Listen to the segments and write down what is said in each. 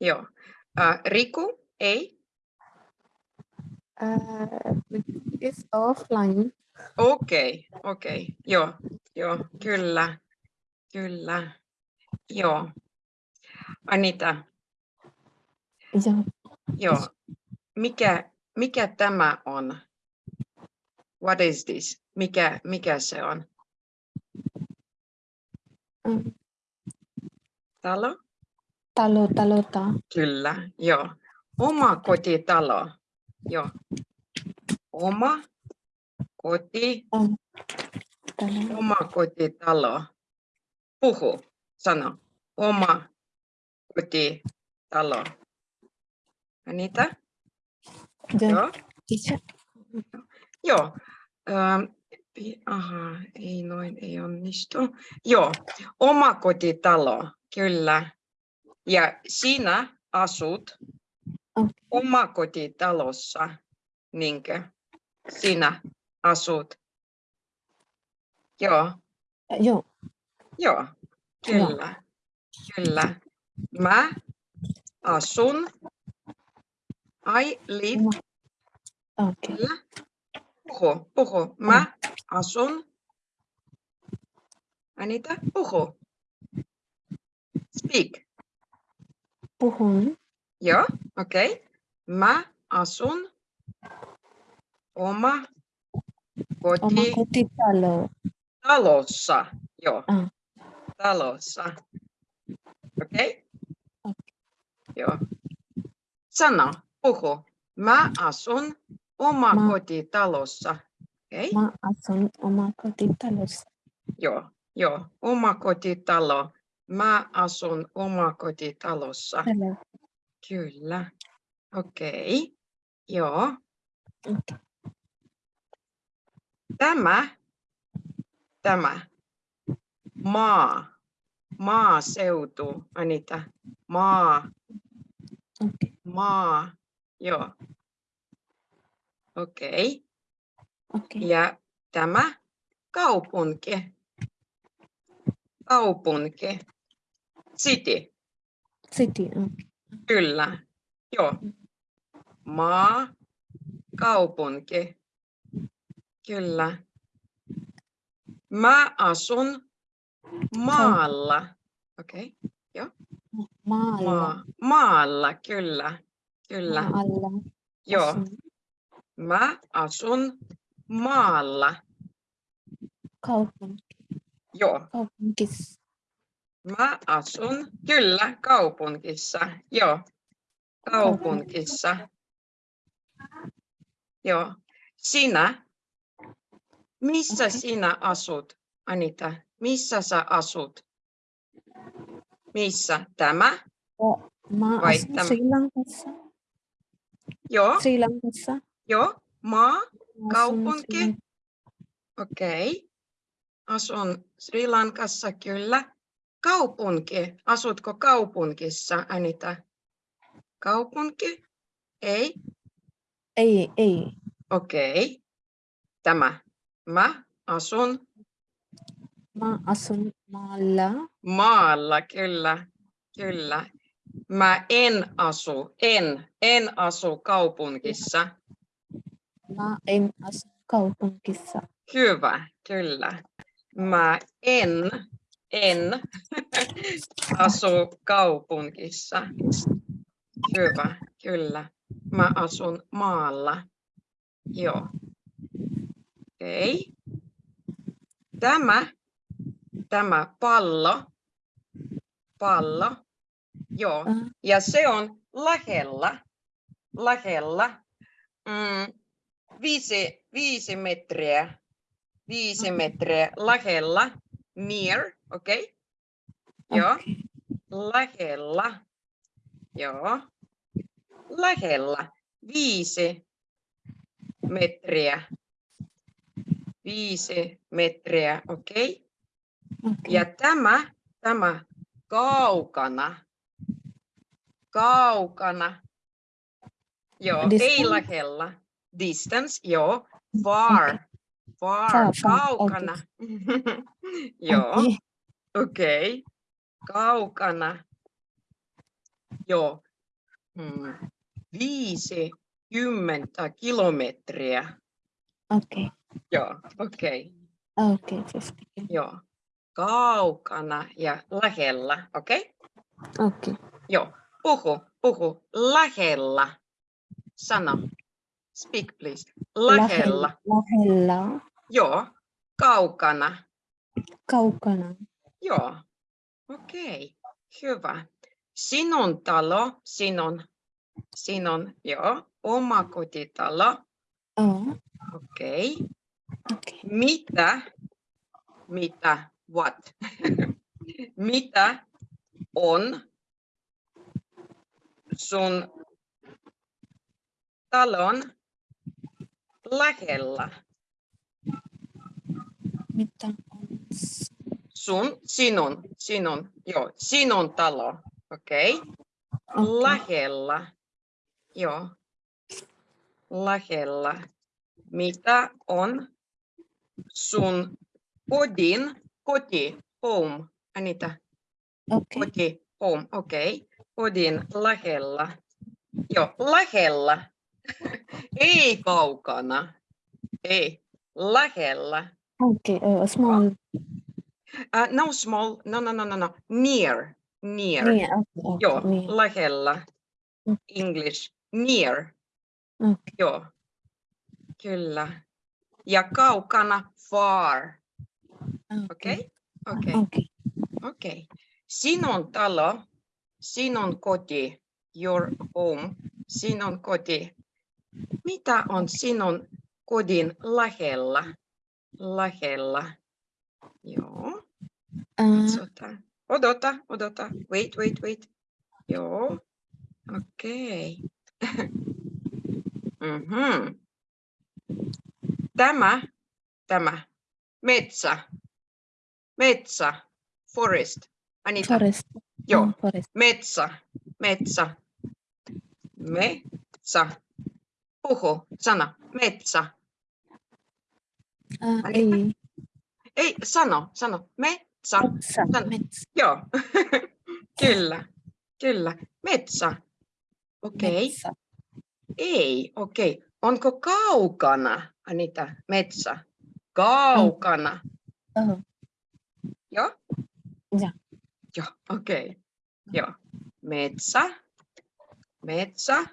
Joo. Uh, Riku, ei. Uh, it's offline. Okei, okei. Joo, joo, kyllä, kyllä. Joo. Anita, Yeah. joo. Mikä, mikä tämä on? What is this? Mikä, mikä se on? Um, Talo? Talo, talota. Kyllä, joo. Oma kotitalo. Joo. Oma koti, talo. oma kotitalo. Puhu, sano. Oma kotitalo. Anita? Joo. Teacher. Joo. Ähm, aha, ei noin, ei onnistu. Joo, oma kotitalo, kyllä. Ja sinä asut Okei. omakotitalossa, niinkö? Sinä asut. Joo, Joo. joo, kyllä, kyllä. Mä asun. I live Okay. Kyllä. Puhu, puhu. Mä asun. Anita, puhu. Speak. Puhun Joo, okei. Okay. Mä asun oma oma koti kotitalo. talossa. Joo, Ah. talossa. Okei? Okei. Joo. Sano, puhu. Mä asun oma Mä- kotitalossa. Okei? Mä asun oma kotitalossa. Joo, joo, omakotitalo. Mä asun omakotitalossa. Talo. Kyllä. Okei. Joo. Okay. Tämä, tämä, maa, maaseutu, Anita, maa, Okay. maa, joo. Okei. Okay. Ja tämä, kaupunki, kaupunki, city. City. Okay. Kyllä, joo. Maa, kaupunki. Kyllä. Mä asun maalla. Okei, Maalla. maa. Maalla, kyllä. Kyllä, Maalla. joo. asun. Mä asun maalla. Kaupunki. Joo. Kaupunkissa. Mä asun, kyllä, kaupungissa. Joo, kaupungissa. Joo. Sinä, missä sinä asut, Anita? Missä sä asut? Missä? Tämä? Mä Vai asun tämä? Sri Lankassa. Joo, Sri Lankassa. joo. Maa, Kaupunki? Okei. Asun Sri Lankassa, kyllä. Kaupunki, asutko kaupungissa, Anita? Kaupunki? Ei? Ei, ei. Okei. Tämä. Mä asun Mä asun maalla. maalla, kyllä. Kyllä. Mä en asu, en, en asu kaupungissa. Mä en asu kaupungissa. Hyvä, kyllä. Mä en, en asu kaupungissa. Hyvä, kyllä. Mä asun maalla. Joo. Okei. Tämä, tämä pallo, pallo, joo. Ah, Ja se on lähellä, lähellä, mm, viisi, viisi metriä, viisi Okei. metriä lähellä, near, okei? Okay? Joo, lähellä, joo, lähellä, viisi metriä, viisi metriä, okei? Okay? okei. Ja tämä, tämä kaukana, kaukana, joo, ei Distance? lähellä, distance, joo, far, far, Far, far, kaukana, joo, Okei. okei, kaukana, joo, mm, 50 kilometriä. Okay. Joo, okei. Okay, 50. Joo. Kaukana ja lähellä, okei? Okay. Joo. Puhu, puhu. Lähellä. Sano. Speak, please. Lähellä. Lähellä. Joo. Kaukana. Kaukana. Joo. Okei. Hyvä. Sinun talo, sinun, sinun, joo, omakotitalo. Oh, Okei. okay. Mitä, mitä, what? mitä on sun talon lähellä? Mitä on Sun, sinun, sinun, joo, sinun talo, okei? Okay. Okei. Lähellä, joo, lähellä. Mitä on sun kodin, koti, home, Anita, Okay. koti, home, okei, okay. kodin lähellä. Joo, lähellä. Ei kaukana. Ei, lähellä. Okay. Uh, small. Uh, no small, no, no, no, no, no, near, near. Yeah, okay. Joo, near. lähellä. English, near. Okay. Joo, kyllä. Ja kaukana, far. Okei, okei, Okay. okei. Sinun talo, sinun koti, your home, sinun koti. Mitä on sinun kodin lähellä? Lähellä. Joo. Katsotaan. Odota, odota. Wait, wait, wait. Joo. Okei. Mhm. Tämä, tämä. Metsä. Metsä. Forest. Anita. forest. Joo. Oh, forest. Metsä. Metsä. Metsä. Puhu. Sana. Metsä. Uh, ei. Ei, sano. Sano. Metsä. Metsä. Metsä. Joo. kyllä. Kyllä. Metsä. Okei. Metsä. Ei, okei. Onko kaukana, Anita, metsä? Kaukana. Oh, Joo? Joo. Joo, okei. Joo. Metsä. Metsä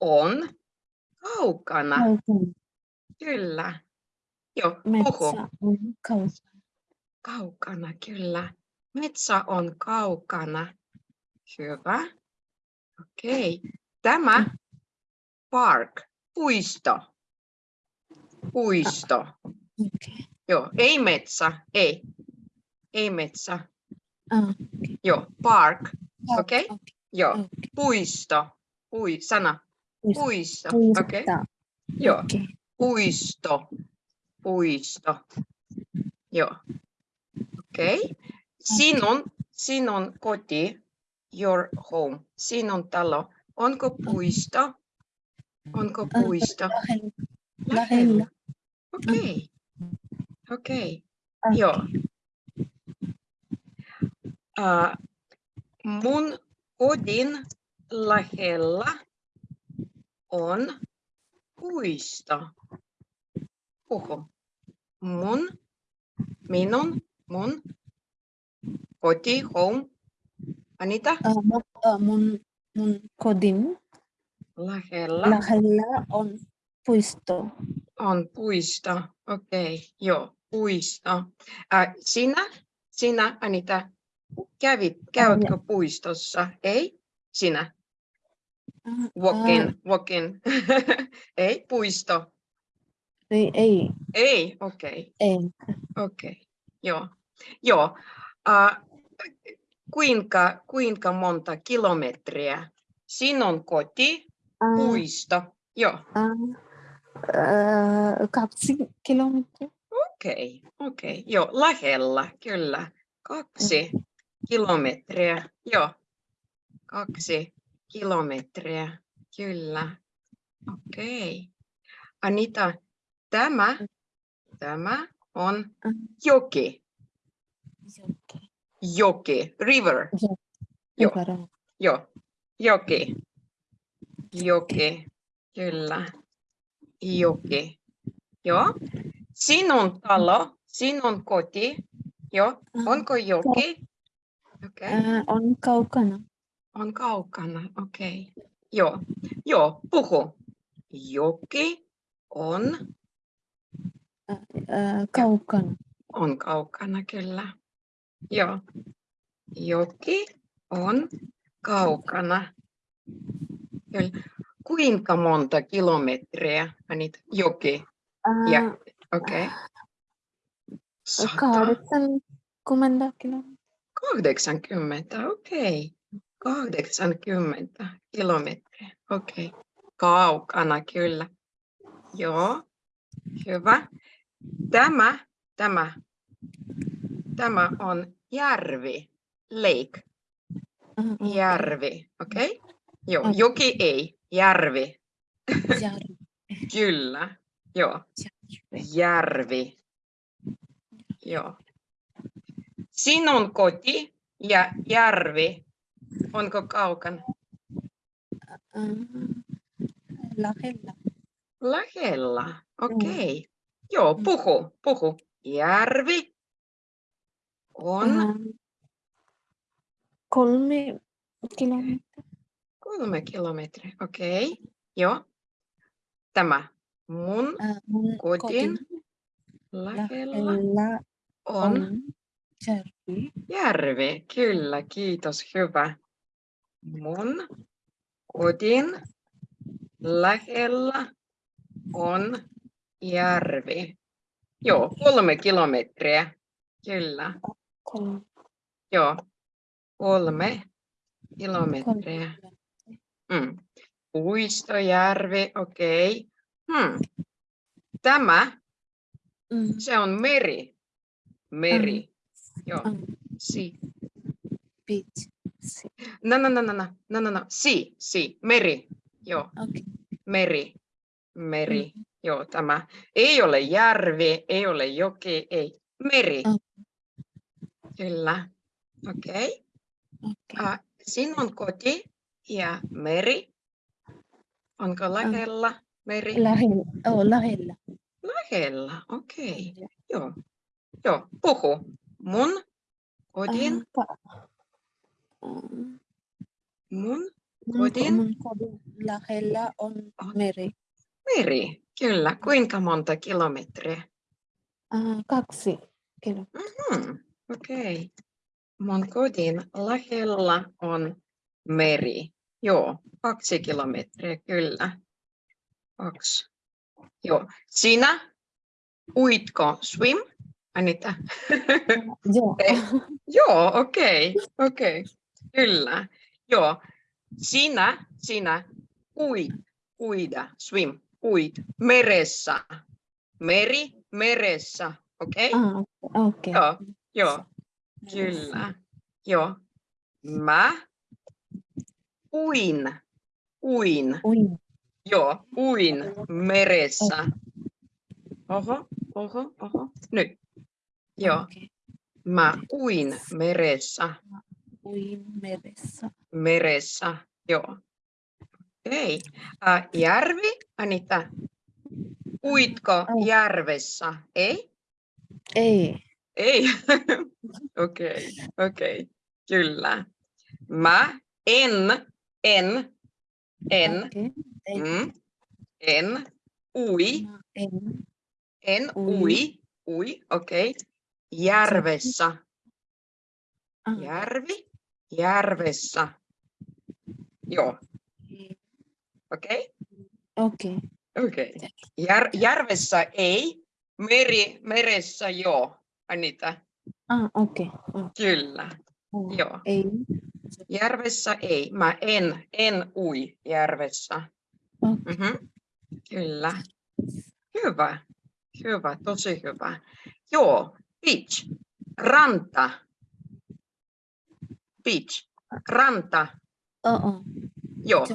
on kaukana. kaukana. Kyllä. Joo. Metsä on kaukana. Kaukana, kyllä. Metsä on kaukana. Hyvä. Okei. Tämä park, puisto. Puisto. Okay. Joo, ei metsä, ei. Ei metsä. Ah, Joo, park. Okei. okay. Joo, okay. puisto. Pui, sana. Puisto. Okei. Joo, Okay. puisto. Puisto. Joo. Okei. Sinun, sinun koti, your home, sinun talo. Onko puisto? Onko Ah, puisto? Lähellä. Okei. Okei. Okay. Joo. Uh, mun kodin lähellä on puisto. Puhu. Mun, minun, mun koti, home. Anita, Uh, mun, uh, mun, mun kodin lähellä lähellä on puisto. on puisto. Okei, joo, puisto. Uh, sinä, sinä, Anita, kävit, käytkö puistossa? Ei? Sinä? Walking, ah, walking. Ei, puisto. ei, ei, Ei, okei, ei. okei. Joo, joo. Uh, kuinka, kuinka monta kilometriä sinun koti, Ah, puisto? Joo, äh, kaksi kilometriä. okei, okei. Joo, lähellä, kyllä. Kaksi kilometriä. Joo, kaksi kilometriä, kyllä. Okei. Anita, tämä, tämä on Ah, joki. Joki. Joki, river. Joo. Rivera. Joo, joki. Joki. Kyllä. Joki. Joo. Sinun talo, sinun koti. Joo. Onko joki? Okei. Okay. Ää, on kaukana. On kaukana. Okei. Okay. Joo. Joo. Puhu. Joki on, Ää, kaukana. on kaukana kyllä. Joo. Joki on kaukana. Kyllä. Kuinka monta kilometriä Anita? Joki. Ää, Ja, okei. Okay. Sata. kahdeksankymmentä kilometriä. 80, okei. 80 kilometriä, okei. Kaukana kyllä. Joo, hyvä. Tämä, tämä, tämä on järvi, lake, järvi, okei? Joo, Okei. joki ei, järvi, järvi. kyllä. Joo, järvi. Joo. Sinun koti ja järvi, onko kaukana? Ää, lähellä. Lähellä, okei. Joo, puhu, puhu. Järvi on kolme kilometriä. kolme kilometriä, okei. Joo. Tämä mun Ää, mun Kodin kodin lähellä lähellä on on järvi. järvi. Kyllä, kiitos, hyvä. Mun kodin lähellä on järvi. Joo, kolme kilometriä. Kyllä. Kolme. Joo, kolme kilometriä. Mm. Puistojärvi, okei. Hmm. Tämä, Mm, se on meri. Meri. Joo, mm, si. beach. Si- No, no, no, no, no, no, no, no. Si, si, meri. Joo, Okay. meri. Meri. Mm. Joo, tämä ei ole järvi, ei ole joki, ei. Meri. Mm. Kyllä. Okei. Okay. Ah, sinun koti ja meri. Onko lähellä meri? Lähellä. Oh, lähellä. Lähellä, okei. Joo. Joo, puhu. Mun kodin, Mm, mun kodin? mun kodin lähellä on On. meri. meri. Kyllä, kuinka monta kilometriä? Kaksi kilometriä. Hmm, okei. Mun kodin lähellä on meri. Joo, kaksi kilometriä, kyllä. Kaksi. Joo. Sinä uitko swim, Anita? Joo. Joo, okei, okei, kyllä. Joo, sinä, sinä uit, uida, swim, uit, meressä. Meri, meressä, okei? Ah, okei. Joo, joo, kyllä. Joo. Mä uin, uin, Uin. joo, uin meressä. Oho, oho, oho, nyt. Joo, Okei. mä uin meressä. Uin meressä. meressä. Joo. Okei. Äh, järvi, Anita. Uitko järvessä? Ei? Ei. Ei. Okei, okei. Kyllä. Mä en, en, en, mm, en ui, en. Ui. ui, okei. Järvessä, Ah, järvi, järvessä. Joo, okei. okei. Okei. Okei. Jär, järvessä ei, meri, meressä joo, Anita. Ah, okei. Oh, Kyllä. oh. Joo. Ei. Järvessä ei. Mä en, en ui järvessä. Okei. Mhm. Kyllä. Hyvä. Hyvä, tosi hyvä. Joo, beach. Ranta. Beach. Ranta. Oh, oh. Joo.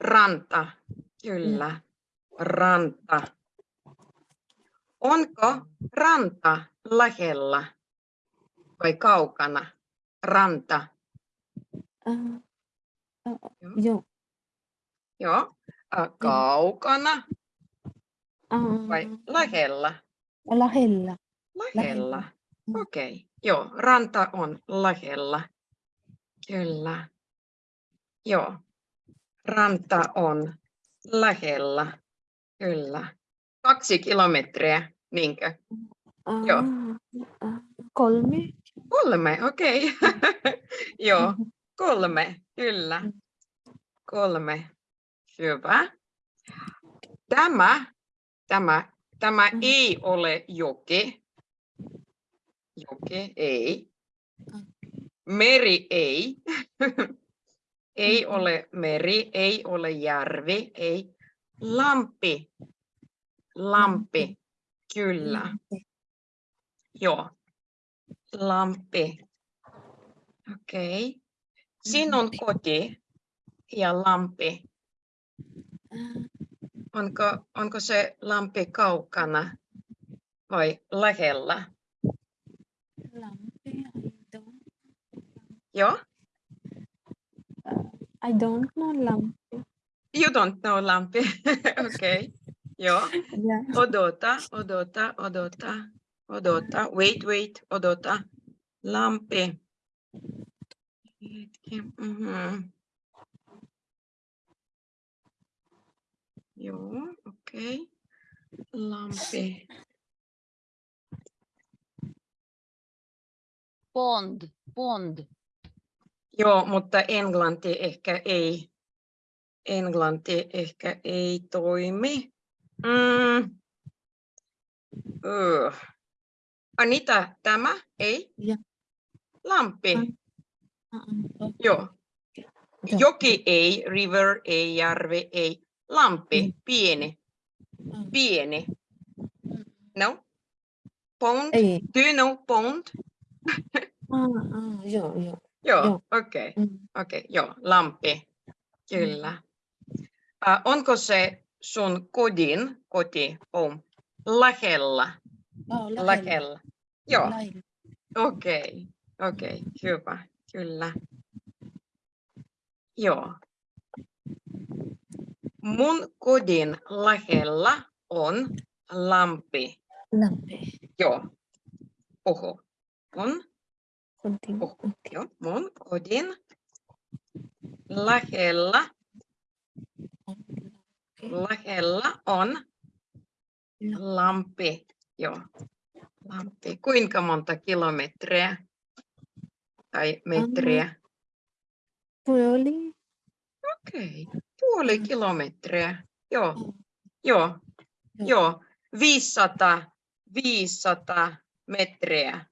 ranta. Kyllä. Ranta. Onko ranta lähellä vai kaukana? Ranta. Ah, oh, Joo. joo. Ä, kaukana Ah, vai lähellä? lähellä. Lähellä. Mm. Okei. Okay. Joo, ranta on lähellä. Kyllä. Joo. Ranta on lähellä. Kyllä. Kaksi kilometriä, niinkö? Ah, Joo. ah, kolme. Kolme, okei. Okay. Joo, kolme, kyllä. Mm. Kolme. Hyvä. Tämä, tämä, tämä Mm. ei ole joki. Joki, ei. Mm. Meri, ei. ei ole meri, ei ole järvi, ei. Lampi. Lampi, kyllä. Joo. Lampi. Okei. Okay. Sinun Lampi. koti ja lampi. Onko, onko se lampi kaukana vai lähellä? lampi. I don't. Joo. I don't know lampi. You don't know lampi. Okei. Okay. Joo. Yeah. Odota, odota, odota, odota. Wait, wait, odota. Lampi. Hetki. Mhm. Joo, okei. Okay. Lampi. Pond, pond. Joo, mutta englanti ehkä ei. Englanti ehkä ei toimi. Mm. Öö. Anita, tämä ei? Joo. Lampi. Joo. Joki ei, river ei, järvi ei. Lampi, Mm. pieni, Ah, pieni. mm. No? Pond? Ei. Do you know pond? Ah, joo, joo. Joo, okei. Okay. Mm. Okei, okay, joo, lampi. Kyllä. Uh, onko se sun kodin, koti, home, lähellä? Oh, lähellä. Lähellä. Joo, Lähellä. okei, okay. okei, okay, hyvä, kyllä. Joo. Mun kodin lähellä on lampi. Lampi. Joo. Oho. On, Continue. Oh. Okay. joo, mun kodin lähellä, lähellä on lampi. Joo. Lampi. Kuinka monta kilometriä tai metriä? Puoli. Okei, okay. puoli Mm. kilometriä. Joo, Mm. joo, Joo. joo. 500, 500 metriä.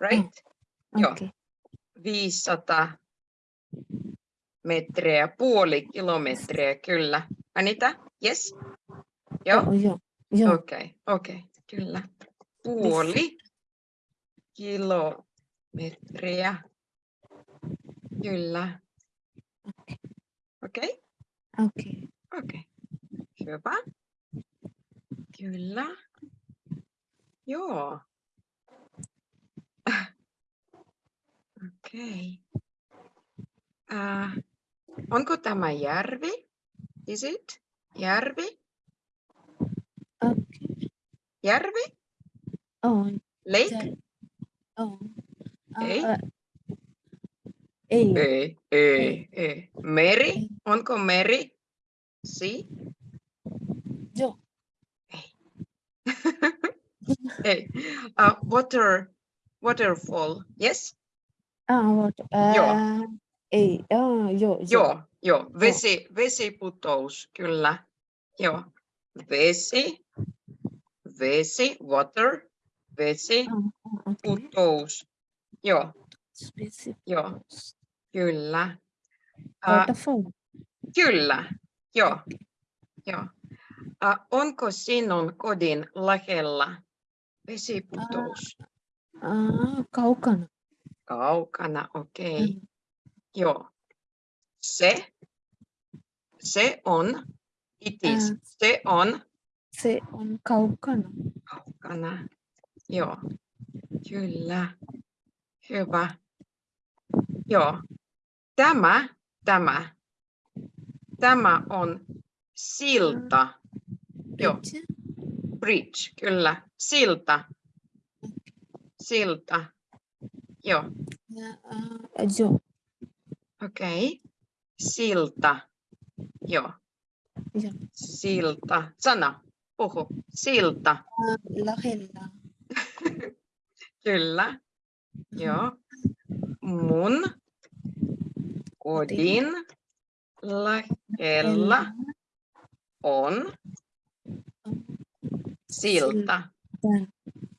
Right? Joo. Okay. 500 metriä, puoli kilometriä, kyllä. Anita, yes? Joo, joo. Joo. okei, okei, kyllä. Puoli kilometriä, kyllä. Okei, Okay. okei, hyvä. Kyllä. Joo. Okei. Äh, onko tämä järvi? Is it? Järvi? Okay. Järvi? Oh, Lake? oh. Ah, Ei. ah, ei. Ei, ei, ei. Meri? Ei. Onko meri? Si? Joo. Ei. Uh, water, waterfall. Yes? Ah, what? Joo. Ah, ei. Ah, joo. Joo, joo. Vesi, vesiputous, kyllä. Joo. Vesi, vesi, water, vesi, Ah, ah, okay. putous. Joo, joo, kyllä. Uh, Waterfall. kyllä, joo, joo. Uh, onko sinun kodin lähellä vesiputous? Ah, kaukana. Kaukana, okei. Okay. Mm. Joo. Se, se on, it is, Ah. se on Se on kaukana. kaukana. Joo, kyllä. Hyvä. Joo. Tämä, tämä, Tämä on silta. Joo. Bridge. Bridge, kyllä. Silta. Silta. Joo, äh, joo. okei. Okay. Silta. Joo. Joo. Silta. Sana. Puhu. Silta. Äh, lähellä. Kyllä. Joo. Mun kodin lähellä on silta.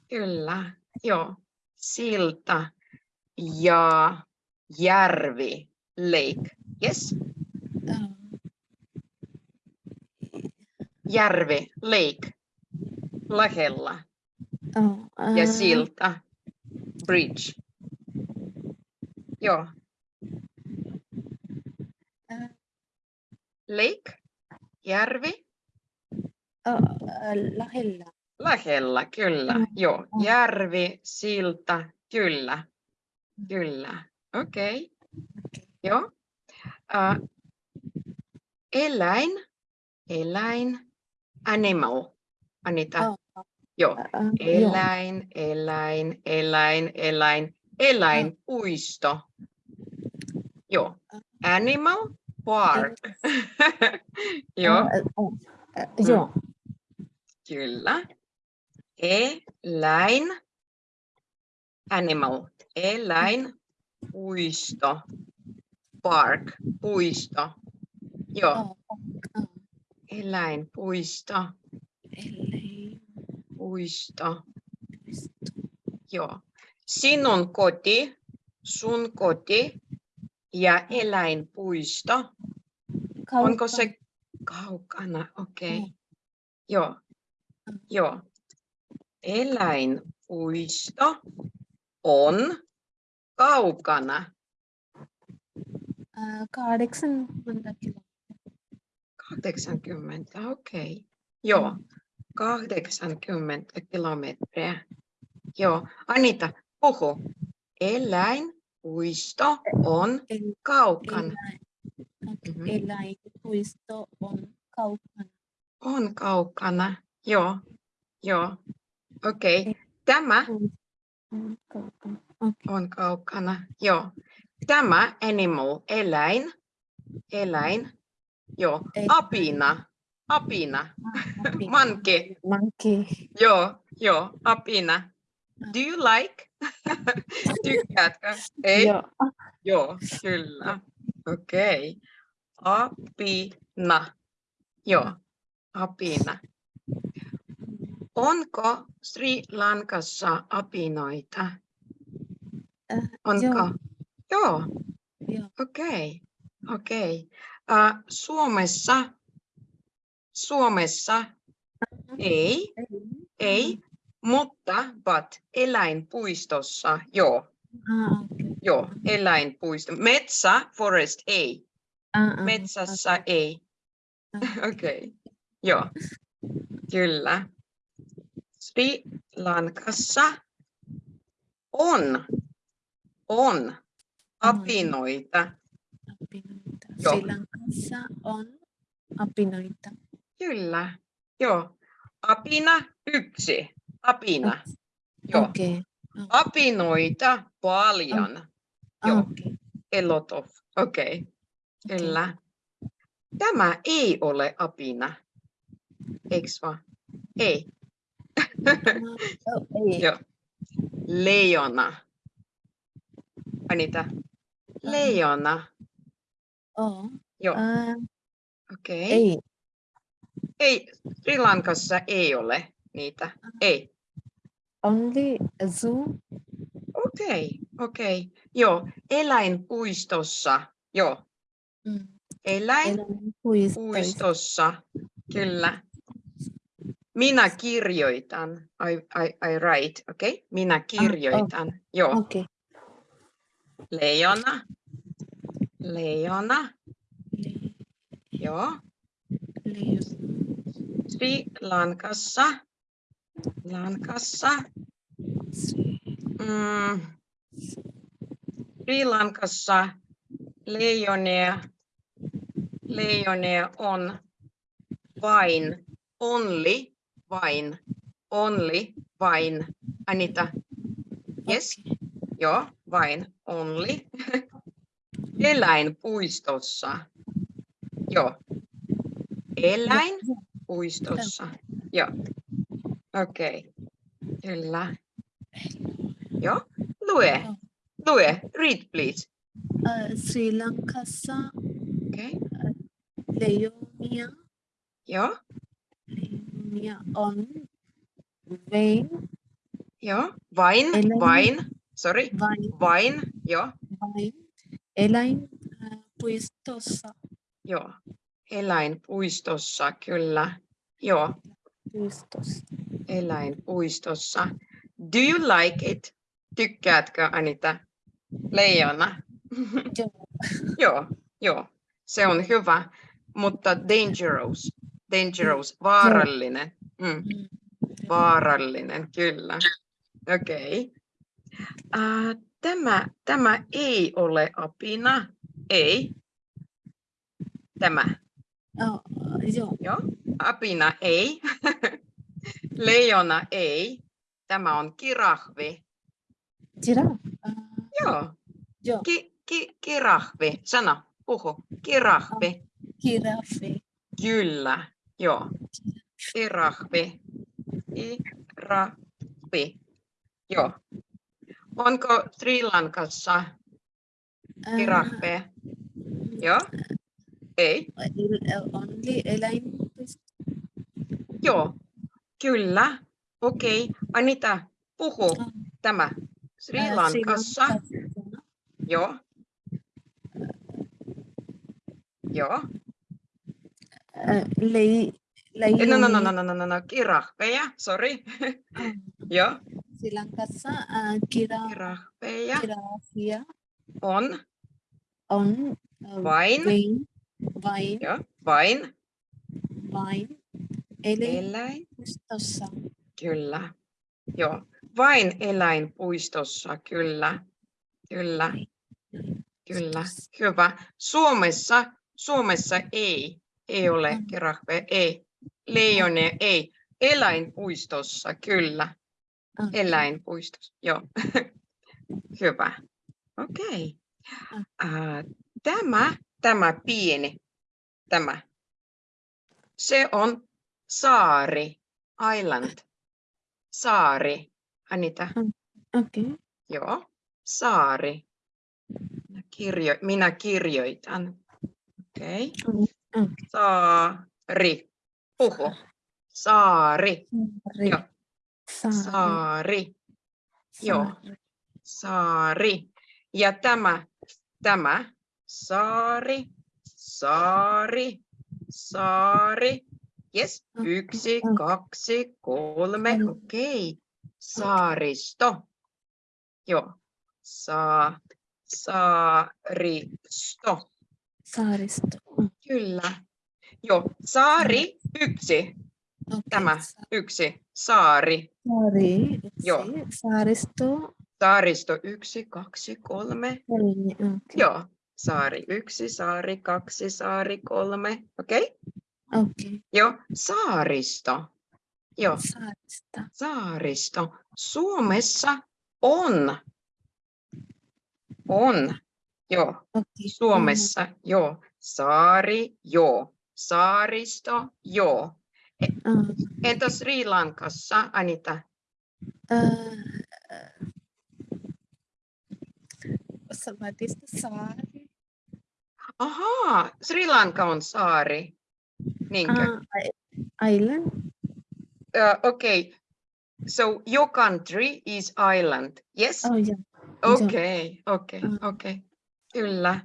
Kyllä. Joo. Silta ja järvi. Lake. Yes. Järvi. Lake. Lähellä. äh, Ja äh, silta. Bridge. Joo. äh, Lake. Järvi. äh, äh, lähellä. Lähellä, kyllä. Mm, Joo. mm. Järvi, silta, kyllä. Kyllä. Okei. Okei. Joo. Uh, eläin. Eläin. Animal. Anita. Oh, Joo. Eläin, eläin, eläin, eläin, eläin, puisto. Joo. Animal park. Joo, äh, joo. kyllä. Eläin, animal, eläin, puisto, park, puisto. Joo, Oh, äh, eläin, puisto, ellei puisto. pysty. Joo. Sinun koti, sun koti ja eläinpuisto. Onko Kaukana. se kaukana? Okei. Mm. Joo. Mm. Joo. Eläinpuisto on kaukana. Äh, kahdeksankymmentä kilometriä. 80, okei. Joo. 80 kilometriä. Joo. Anita, puhu. Eläinpuisto on kaukana. Eläin, okei, Mhm. eläinpuisto on kaukana. On kaukana. Joo. Joo. Okei. Tämä On kaukana. On kaukana. Joo. Tämä animal, eläin. Eläin. Joo. Ei- Apina. Apina. Monkey. Monkey. Monkey. Joo. Joo. Apina. Do you like? Tykkäätkö? Ei? Joo. Joo, kyllä. Okei. Apina. Joo, apina. Onko Sri Lankassa apinoita? Äh, Onko? joo. Joo. Joo. Okei. Okei. Suomessa, Suomessa ei, ei, mutta but eläinpuistossa joo. Ah, okei. Joo, eläinpuisto. Metsä, forest ei. Ah, ah, Metsässä ei. ah. Okei, joo, kyllä. Sri Lankassa on, on apinoita. Apinoita. Joo. Lankassa on apinoita. Kyllä, joo. Apina yksi, apina. Joo, Okei. apinoita paljon. Ah, Joo. okei. A lot of, okei, okei. kyllä. Tämä ei ole apina, eiks vaan? Ei. Oh, ei. Joo. Leijona. Anita. Leijona. Oh, Joo, ah, okei. ei. Ei, Sri Lankassa ei ole niitä. Ei. Only zoo. Okei, okei. Joo, eläinpuistossa. Joo, Mm. eläinpuistossa. Kyllä. Minä kirjoitan. I, I, I write, okei? Okay? Minä kirjoitan. Joo, Okei. leijona. Leijona. Joo. Sri Lankassa. Lankassa. Mm. Sri Lankassa leijonia Leijonia on vain, only, vain, only, vain. Anita, yes, joo, vain, only. Eläinpuistossa. Joo. Eläinpuistossa. Joo. Okei. Okay. Kyllä. Joo. Lue. Lue. Read please. Uh, Sri Lankassa Okei. Okay. Leonia, Joo. Leonia on vain, Joo. Vain. Eläin- Vain. Sorry. vain, Vain. Joo. vain eläinpuistossa. Joo. Eläinpuistossa. Kyllä. Joo. Puistossa. Eläinpuistossa. Do you like it? Tykkäätkö Anita? Leijona. Joo. joo. Se on hyvä, mutta dangerous. Dangerous, vaarallinen. Mm, Mm. vaarallinen, kyllä. Okei. Okay. Uh, tämä, tämä ei ole apina. Ei. Tämä. Oh, joo. Joo. Apina ei. Leijona ei. Tämä on kirahvi. Uh, Joo. joo. Ki, ki, kirahvi. Sano, puhu. Kirahvi. Giraffe. Kyllä. Joo. Kirahvi. Kirahvi. Joo. Onko Sri Lankassa Uh, kirahveja? Joo. Ei. only eläinpuisto. Joo. Kyllä. Okei. Anita, puhu Ah. tämä. Sri Lankassa. Joo. Joo. Lei, Eh, No, no, no, no, no, no, no, no. Kirahveja. Sorry. Ah, Joo. Sri Lankassa uh, kira, Kirahveja on on uh, vain. vain, vain, Joo. Vain. vain Eläin. eläinpuistossa. Kyllä. Joo. Vain eläinpuistossa, kyllä. Kyllä. Kyllä. Hyvä. Suomessa, Suomessa ei. Ei ole Mm. kirahve, ei. Leijonia, ei. Eläinpuistossa, kyllä. Okay. Eläinpuistossa, joo. Hyvä. Okei. Okay. Tämä, tämä pieni, tämä. Se on saari, island. Saari. Anita, Okay. joo. Saari. Minä, kirjo, minä kirjoitan. Okei. Okay. Okay. Saari. Puhu. Saari. Saari. Joo. Saari. Saari. Joo. Saari. Ja tämä, tämä, saari, saari, saari. Yes, yksi, mm. kaksi, kolme, Mm. okei. Saaristo. Joo, Sa, saaristo. Saaristo. Kyllä. Joo, saari, yksi, Okay. tämä, yksi, saari. Saari. yksi. Joo. Saaristo. Saaristo, yksi, kaksi, kolme, Kolme. Okay. Joo, saari yksi, saari kaksi, saari kolme. Okei? Okay? Okay. Joo, saaristo. Joo, Saarista. saaristo. Suomessa on. On. Joo, Okay. Suomessa joo. Saari, joo. Saaristo, joo. Entä Sri Lankassa, Anita? uh, is the saari? Ahaa, Sri Lanka on saari. Niinkö? Uh, island. Uh, okay. So your country is island. Yes? Oh yeah. okei, Mm. okei. Kyllä.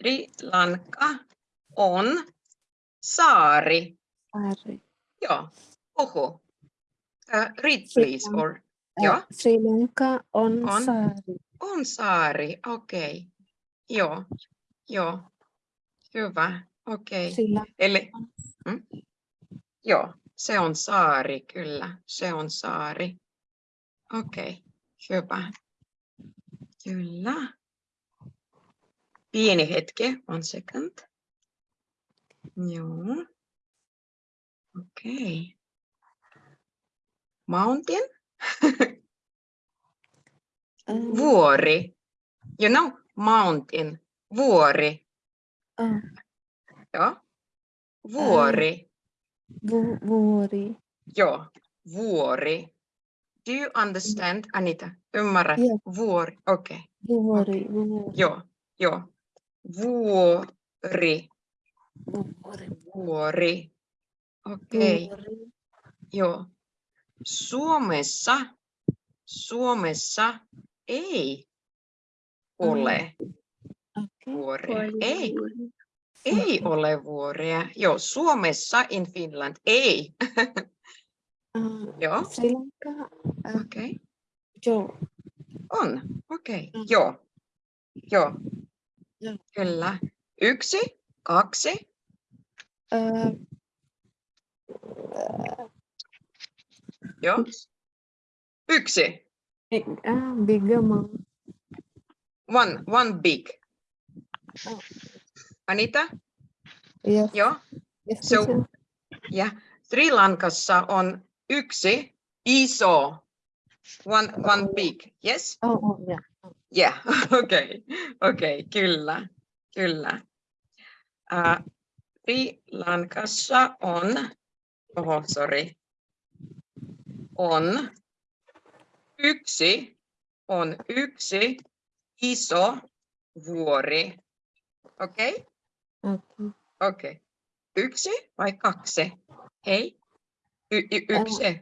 Sri Lanka on saari. Saari. Joo, puhu. Uh, read please. Or, Uh, Joo. Sri Lanka on, On. saari. on saari, okei. Joo, joo. Hyvä, okei. Lanka Eli, mm? joo, se on saari, kyllä. Se on saari. Okei, hyvä. Kyllä. pieni hetki, one second. Joo. Okei. Mountain, Uh, vuori. You know, mountain, vuori. uh, Joo. Vuori. vu- vuori. Joo, vuori. Do you understand, Anita? Ymmärrät? Joo. Vuori. Okei. Okay. Vuori. Vuori. Joo, joo. Vuori. Vuori. Vuori. Okei, okay. Vuori. joo. Suomessa, Suomessa ei ole Okei. vuoria. Ei, ei ole vuoria. Joo, Suomessa in Finland ei. Uh, Joo, Sri Lanka. Uh, okei. Okay. joo. On, okei. Okay. Mm. Joo, joo. Joo. Kyllä. Yksi, kaksi, joo. Yksi. big, uh, big amount. One, one big. Oh. Anita, Yes. joo. Yes. So-. Ja Sri Lankassa on yksi iso. One, one big. Yes? Oh, oh, yeah. Yeah, okei, okei, kyllä, kyllä. Uh, Sri Lankassa on, oho, sorry, on yksi, on yksi iso vuori. Okei, okay? Okei. Okay. Yksi vai kaksi? Hei, y- y- yksi.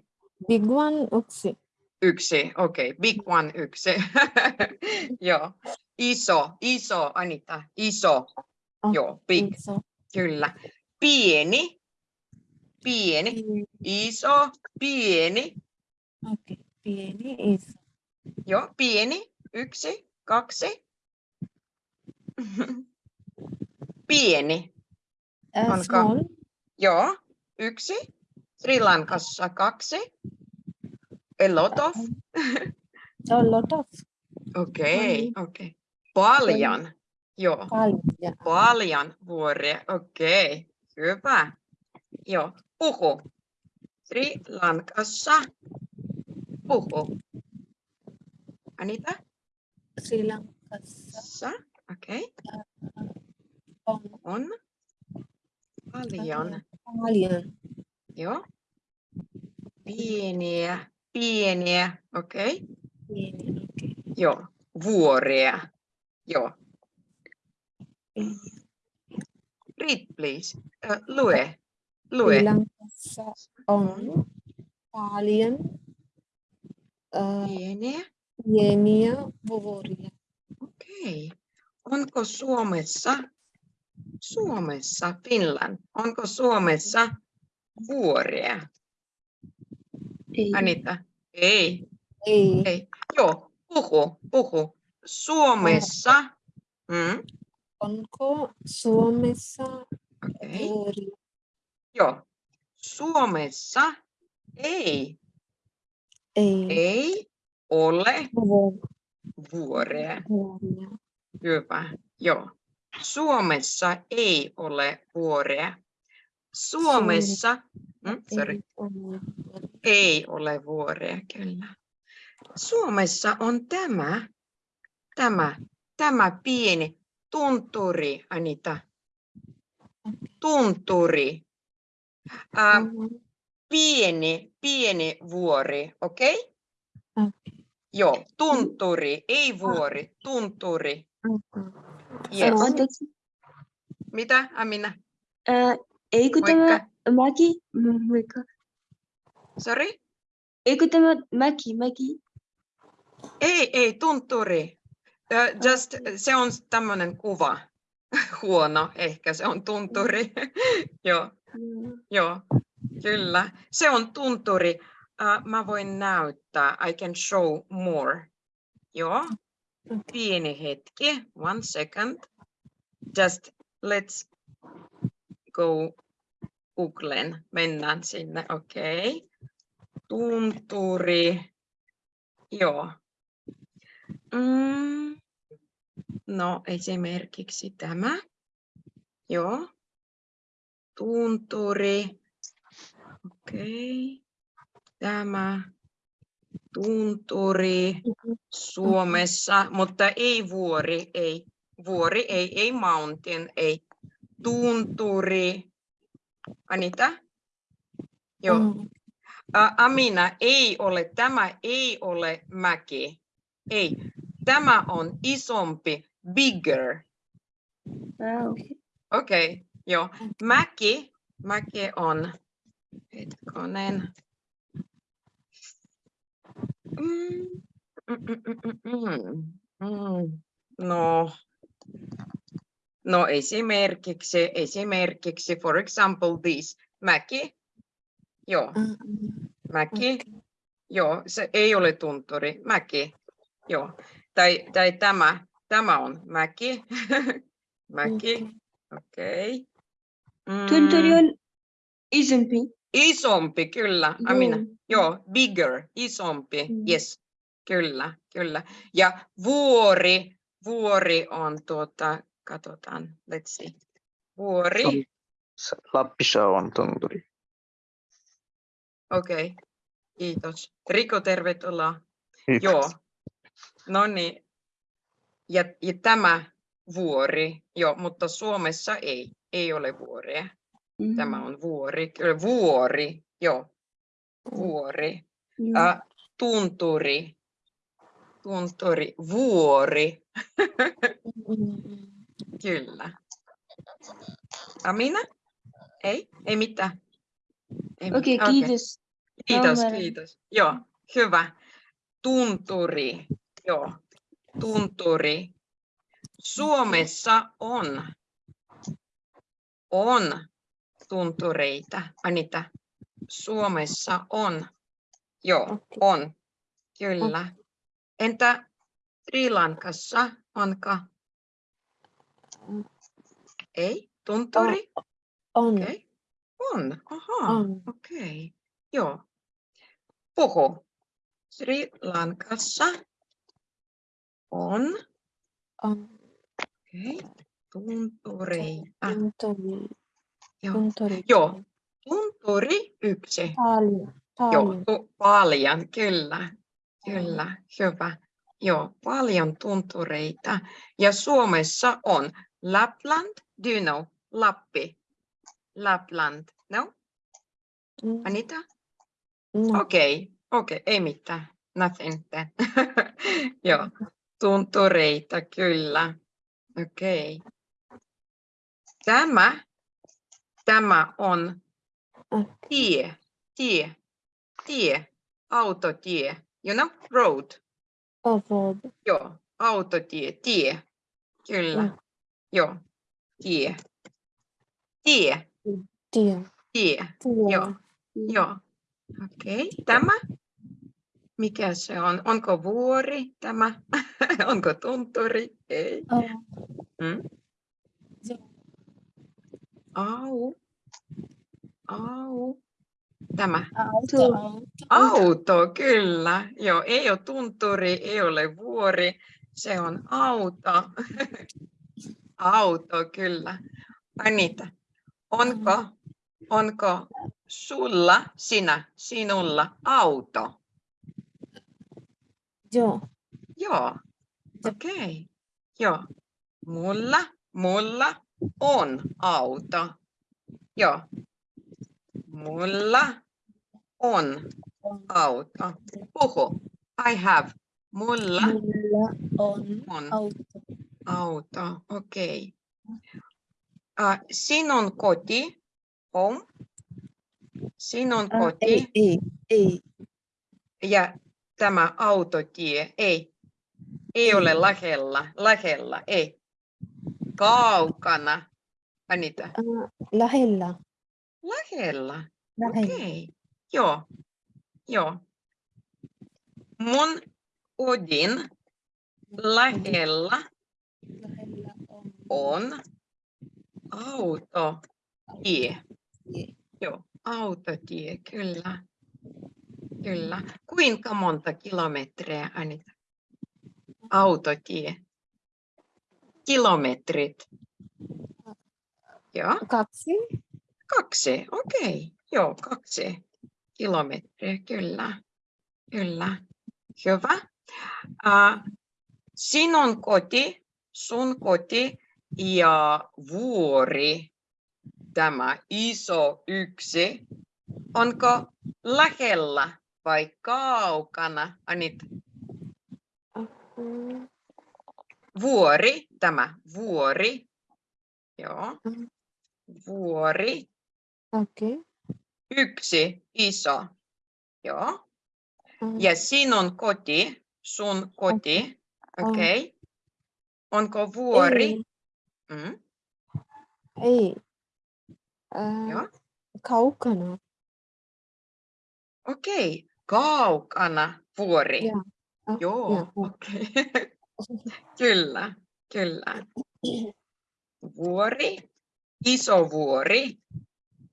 Big one, yksi. Yksi, okei. Okay. Big one, yksi. Joo. Iso, iso, Anita, iso. Oh, Joo, big, Iso. kyllä. Pieni, pieni, iso, pieni. Okay. Pieni, iso. Joo, pieni, yksi, kaksi. Pieni, Uh, Onko? small. joo, yksi. Sri Lankassa kaksi. A lot of. A lot of. Okei, okei. Paljon. Joo. Paljon. Paljon vuoria, okei, hyvä. Joo, puhu. Sri Lankassa puhu. Anita, Sri Lankassa sa, okei, on on paljon. paljon. Joo. Pieniä, pieniä, okei. Pieni. Okay. Joo, vuoria. Joo, read please. Uh, lue, lue. Sri Lankassa on paljon uh, Pieniä. Pieniä vuoria. Okei. Onko Suomessa, Suomessa, Finland, onko Suomessa vuoria? Ei. Anita? Ei, Ei. ei. Joo, puhu, puhu. Suomessa, mm, Onko Suomessa okei. vuoria? Joo, Suomessa ei, Ei. ei ole Vuor- vuoria. Vuoria. Hyvä, joo. Suomessa ei ole vuoria. Suomessa, mm, sorry. Ei ole vuoria. Kyllä. Suomessa on tämä, tämä, tämä pieni tunturi, Anita. Tunturi. Ä, Mhm. pieni, pieni vuori, okei? Okay? Okei. Joo, tunturi, ei vuori, tunturi. Yes. Anteeksi, Mitä, Amina? ää, eikö tämä Moikka. mäki, mm, moikka. Sorry? eikö tämä mäki, mäki, Ei, ei, tunturi. Ö, Just, se on tämmöinen kuva. Huono, ehkä se on tunturi. Joo. Mm, Joo, kyllä. Se on tunturi. Uh, mä voin näyttää. I can show more. Joo. Okay. Pieni hetki. One second. Just let's go Googlen. Mennään sinne. Okei. Okay. Tunturi. Joo. Mm. No esimerkiksi tämä. Joo. Tunturi. Okei. Tämä. Tunturi Suomessa, mutta ei vuori, ei. Vuori, ei, ei mountain, ei. Tunturi. Anita? Joo. Mm. Amina, ei ole, tämä ei ole mäki. Ei, tämä on isompi, bigger. Ah, okei. Okei, okay, joo. Mäki, mäki on, hetkonen. Mm, mm, mm, mm, mm, mm. No, no esimerkiksi, esimerkiksi, for example this, mäki, joo. Mm, mm. Mäki, joo, se ei ole tunturi, mäki, joo. Tai, tai tämä, tämä on mäki, mäki, okei. Okay. Tunturi on isompi. Isompi, kyllä, Amina. Joo. Joo, bigger, isompi, Mm. yes, kyllä, kyllä. Ja vuori, vuori on tuota, katsotaan, let's see. Vuori, Lappissa on tunturi. okei, okay. kiitos. Riko, tervetuloa. Yksi. Joo. No niin. Ja, ja tämä vuori, joo, mutta Suomessa ei, ei ole vuoria. Mm. Tämä on vuori, vuori, joo, vuori. Joo. Ä, tunturi, tunturi, vuori, Mm. kyllä. Amina? Ei, ei mitään. Ei Okei, mitään. kiitos. Kiitos, Ymmärrän. kiitos. Joo, hyvä. Tunturi, joo, tunturi. Suomessa on, on tuntureita. Anita, Suomessa on, joo, on, kyllä. Entä Sri Lankassa, onko? Ei, tunturi? On. Okei. On, ahaa. On. Okei, joo. Puhu. Sri Lankassa on On. okei, tuntureita. Tunturi. Joo. Tunturi. Joo. Tunturi yksi. Paljon. Joo, Paljon. tu- paljon, kyllä. Kyllä, hyvä. Joo, paljon tuntureita. Ja Suomessa on Lapland, do you know? Lappi. Lapland, no? Mm. Anita? No. Okei, okei, ei mitään. Nothing then. Joo, tuntureita, kyllä. Okei. Tämä, tämä on tie, tie, tie, autotie, you know, road. Avoid. Joo, autotie, tie, kyllä. Mm. Joo, tie, tie, Tie. tie, joo. Joo, okei. Tämä? Mikä se on? Onko vuori tämä? Onko tunturi? Ei. Oh. Mm? Au. Au. Tämä. Auto. Auto. Kyllä. Joo, ei ole tunturi, ei ole vuori. Se on auto. auto, kyllä. Anita, onko, onko sulla, sinä, sinulla auto? Joo. Joo, okei. Joo. Mulla, mulla on auto. Joo. Mulla on auto. Puhu. I have. Mulla Mulla on on auto. auto. Okei. Uh, sinun koti, home. Sinun Ah, koti ei, ei, ei. ja tämä autotie, ei. Ei ole lähellä, lähellä, ei. Kaukana. Anita, Ah, lähellä. Lähellä. Lähellä. Okei, joo, joo. Mun kodin lähellä on. on autotie. Tie. Joo, autotie, kyllä. Kyllä. Kuinka monta kilometriä, Anita? Autotie. kilometrit? Joo, Kaksi. Kaksi. Okei. Joo, kaksi kilometriä. Kyllä. Kyllä. Hyvä. Uh, sinun koti, sun koti ja vuori, tämä iso yksi, onko lähellä vai kaukana? Anit, Mm, vuori, tämä vuori. Joo. Mhm. Vuori, Okei. yksi iso. Joo. Mm, Ja sinun koti, sun koti, okei. Okay. Onko vuori? Ei. Mm, Ei. Joo. Kaukana. Okei, okay. kaukana vuori. Joo. Ah, Joo, joo. okei. kyllä, kyllä. Vuori, iso vuori,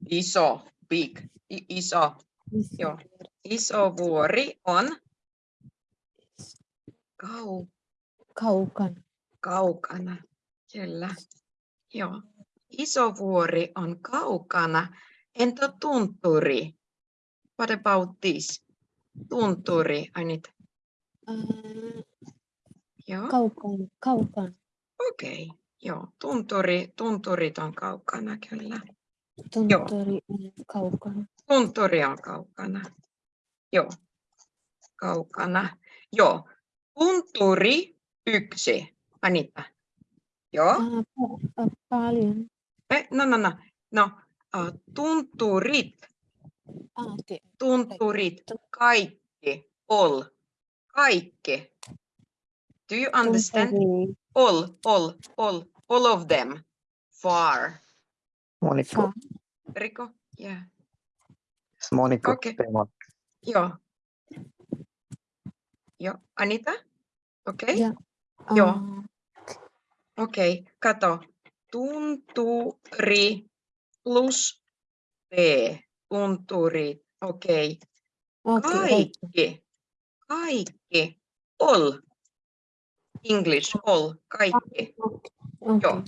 iso, big, iso, joo. iso vuori on kau, Kaukana. kaukana. Kyllä, joo. Iso vuori on kaukana. Entä tunturi? What about this? Tunturi, I need, Ää, joo. Kaukana. Kaukana. Okei, joo. Tunturi, tunturit on kaukana, kyllä. Tuntori on kaukana. Tunturi on kaukana. Joo, kaukana. Joo, tunturi yksi. Anita. Joo, ää, Paljon. eh, no, no, no. No, uh, tunturit, Ah, okei. tunturit, kaikki, all, kaikki. Do you understand? Tunturi. All, all, all, all of them. Far. Monikko, Fa. Riko? Yeah. Monikko, Okei. Teemon. Joo. Joo, Anita? Okei, Ja. Joo. aa, okei, kato. Tunturi plus T. Tunturi, okei. Okei. okei. Kaikki, kaikki, all. English, all, kaikki. Okei. Joo.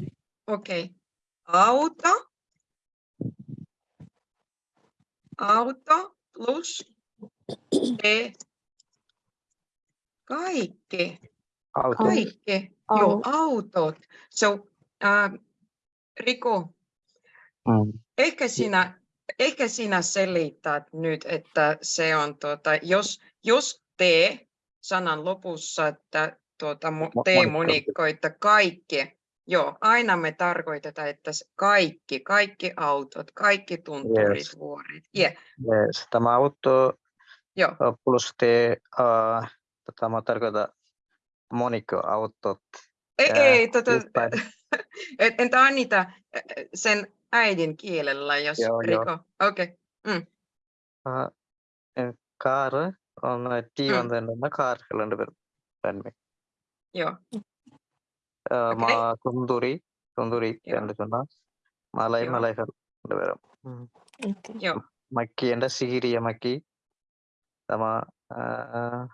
Okei. Auto. Auto plus T. Kaikki. Auto. Kaikki, joo, autot. So, uh, Riku, Mm. ehkä sinä, ehkä sinä selität nyt, että se on, tuota, jos, jos te sanan lopussa, että tuota, te monikko. monikkoita kaikki, Joo, aina me tarkoitetaan, että kaikki, kaikki autot, kaikki tunturit, yes. vuoret. Yeah. Yes. Tämä auto Joo. plus te, uh, tämä tota, tarkoittaa monikkoautot. Ei, ää, ei tota, entä Anita sen äidin kielellä, jos joo, riko? Okei. Okay. Mm. Uh, car on tiivantainen, mm. car Joo. uh, Okay. ma tunduri tunduri Joo. என்று சொன்னா மலை Joo. மலைகள் ரெண்டு பேரும் Mm. Okei. joo, மக்கி என்ற சிகிரிய மக்கி tämä uh,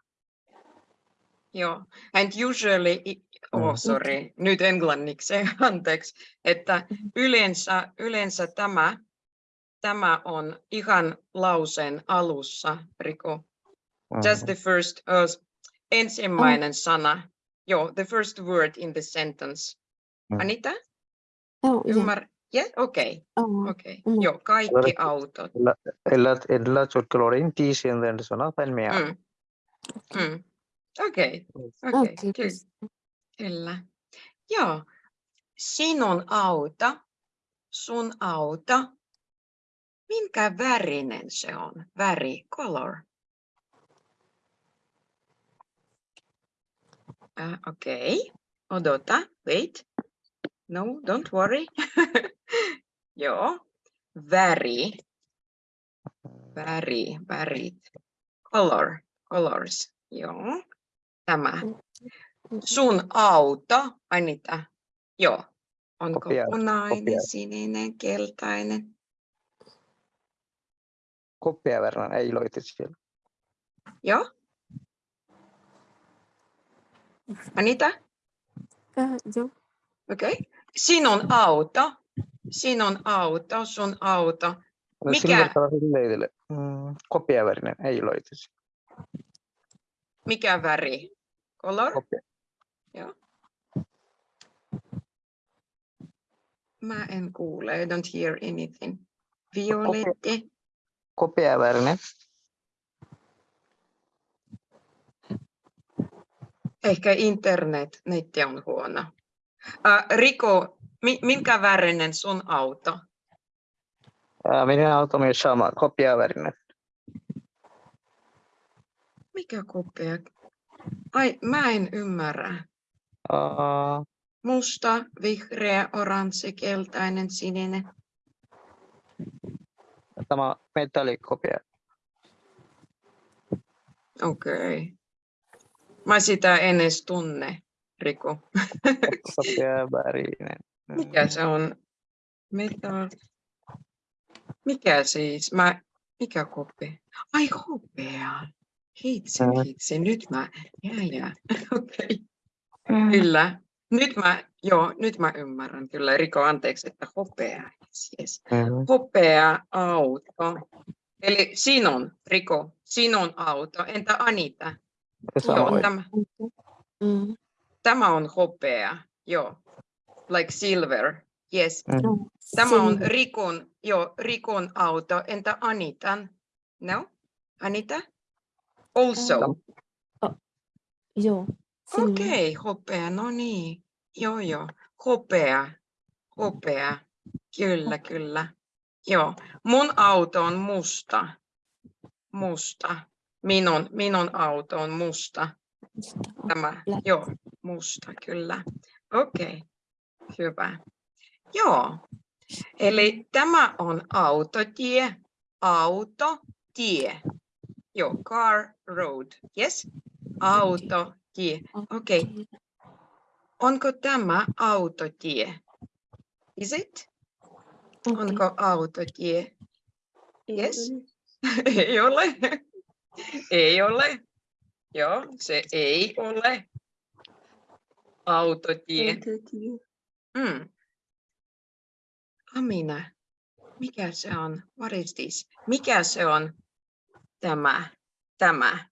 joo. And usually, i- oh Mm. sorry, nyt englanniksi, anteeksi, että yleensä, yleensä tämä, tämä on ihan lauseen alussa, Riku. Just the first, uh, ensimmäinen sana. Joo, the first word in the sentence. Mm. Anita? Oh, Ymmär... yeah. Yeah, okei. Okay. Oh. Okay. Mm. Joo, kaikki autot. Ellat, ellat jotkolorin tiisienden sanat mea. Mm. Mm. Okei, okay. okei, kyllä. Joo, sinun auta, sun auta. Minkä värinen se on? Väri, color. Uh, okei, odota, wait. No, don't worry. Joo, väri, väri, värit, color, colors. Joo, tämä. Sun auto, Anita. Joo. Onko Kopia- punainen, kopia. sininen, keltainen? koppia verran ei loiti siellä Joo. Anita? Ää, joo. Okei. Sinun auto. Sinun auto, sun auto. Mikä? Mm, kopiavärinen, ei loitus. Mikä väri? Color? Kopia. Mä en kuule. I don't hear anything. Violetti. Kopiavärinen. Ehkä internet, netti on huono. Uh, Riko, mi, minkä värinen sun auto? Ää, Minun auto myös sama, kopiavärinen. Mikä kopea? Ai, mä en ymmärrä. Ää, Musta, vihreä, oranssi, keltainen, sininen. Tämä metallikopia. Okei. Okay. Mä sitä en edes tunne, Riku. Kopiavärinen. Mm. Mikä se on? Metal. Mikä siis? Mä, mikä kopi? Ai hopea. Hitsi, Mm. hitsi. Nyt mä, jää, jää. Okei. Kyllä. Nyt mä, joo, nyt mä ymmärrän kyllä. Riko, anteeksi, että hopea. Yes, yes. Mm. Hopea auto. Eli sinun, Riko, sinun auto. Entä Anita? Joo, tämä, Mm. tämä on hopea. Joo. Like silver. Yes. Mm. Tämä on. Rikon, joo, Rikon auto. Entä Anitan? No? Anita? Also. Joo. silver. Okei, okay, hopea, no niin. Joo, joo. Hopea, hopea. Kyllä, kyllä. Joo. Mun auto on musta. Musta. Minun, minun auto on musta. Tämä, joo, musta, kyllä. Okei, hyvä. Joo, eli tämä on autotie, autotie. Joo, car road, yes? Autotie. Okei, onko tämä autotie? Is it? Okei. Onko autotie? Yes. Ei ole. Ei ole. Joo, se ei ole. Autotie. Autotie. Mm. Amina, mikä se on? What is this? Mikä se on tämä? Tämä.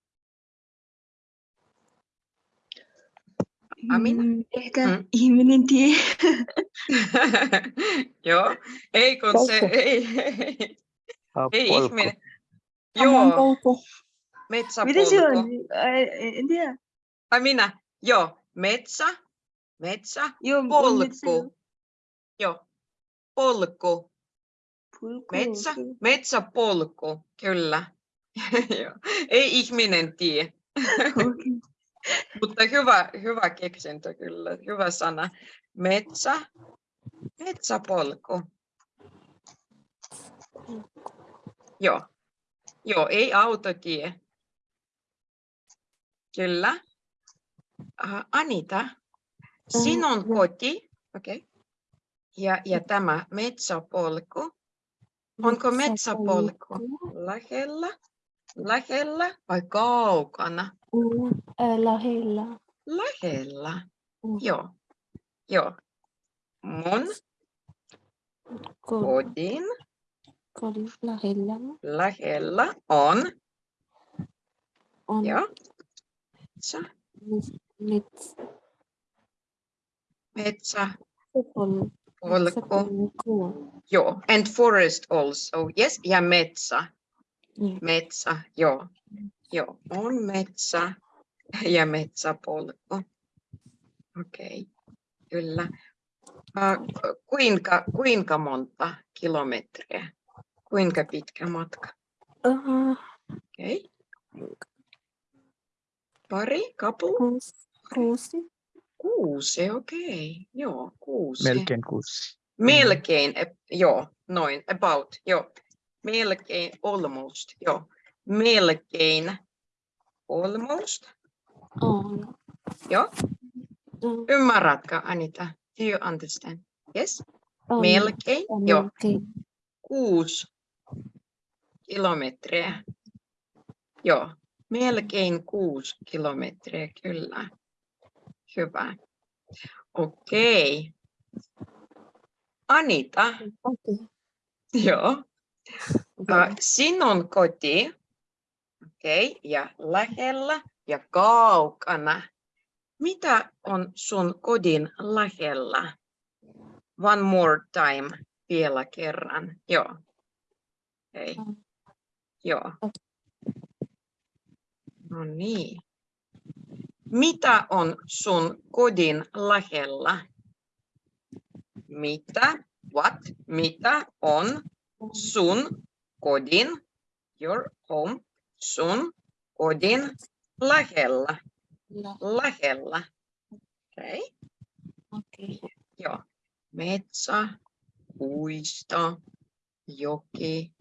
Amina? Mm, Ehkä Mm. ihminen tie. Joo, ei kun se ei. Ei polku. ihminen. Joo, polku. Mitä se on? metsäpolku. En tiedä. Ai minä, joo, metsä, metsä, Joo, on metsä- polku. Joo, polku, Polku, metsä, metsäpolku, kyllä. Ei ihminen tie. Mutta hyvä, hyvä keksintö kyllä, hyvä sana. Metsä, metsäpolku. Joo, joo ei autotie. Kyllä. Uh, Anita, sinun joo. koti. Okay. Ja, ja tämä metsäpolku. Onko metsäpolku lähellä, lähellä vai kaukana? Mm, ää, Lähellä. Lähellä. Mm. Joo, joo. Mun Ko- kodin Kodin lähellä lähellä on, on joo, metsä, mets- mets- metsäpolku, metsäpolku. joo, and forest also, yes, ja metsä, Niin. metsä, joo, joo, on metsä ja metsäpolku. Okei, kyllä. Uh, kuinka, kuinka monta kilometriä? Kuinka pitkä matka? Uh, Okei. Pari, couple? kuusi. Kuusi. Kuusi, okei. Joo, kuusi. Melkein kuusi. Melkein, ep- joo, noin, about, joo. Melkein, almost, joo. Melkein, almost, On. joo. Ymmärrätkö, Anita? Do you understand? Yes? on- Melkein, on joo. Kuusi kilometriä. Joo, melkein kuusi kilometriä, kyllä. Hyvä. Okei. Anita, Okei. joo. Okei. Uh, sinun koti, okei, okay, ja lähellä ja kaukana. Mitä on sun kodin lähellä? One more time, vielä kerran. Joo. Okei. Mm. Joo. No niin. Mitä on sun kodin lähellä? Mitä? What? Mitä on sun kodin, your home, sun kodin lähellä, lähellä. Okei, okay. Okei. joo. Metsä, puisto, joki,